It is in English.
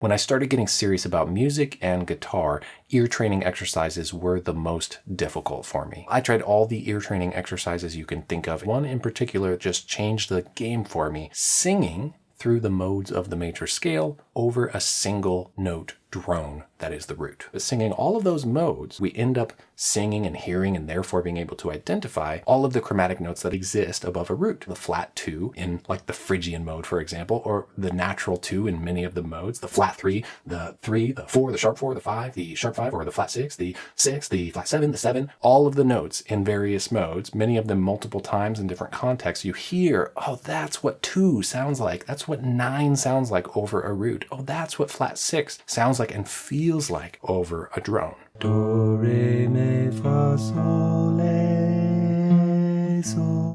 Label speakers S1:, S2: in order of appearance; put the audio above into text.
S1: When I started getting serious about music and guitar, ear training exercises were the most difficult for me. I tried all the ear training exercises you can think of. One in particular just changed the game for me. Singing through the modes of the major scale over a single note drone that is the root. But singing all of those modes, we end up singing and hearing and therefore being able to identify all of the chromatic notes that exist above a root. The flat two in like the Phrygian mode, for example, or the natural two in many of the modes, the flat three, the three, the four, the sharp four, the five, the sharp five, or the flat six, the six, the flat seven, the seven, all of the notes in various modes, many of them multiple times in different contexts. You hear, oh, that's what two sounds like. That's what nine sounds like over a root. Oh, that's what flat six sounds like and feels like over a drone. Do, re, mi, fa, sol, la, sol.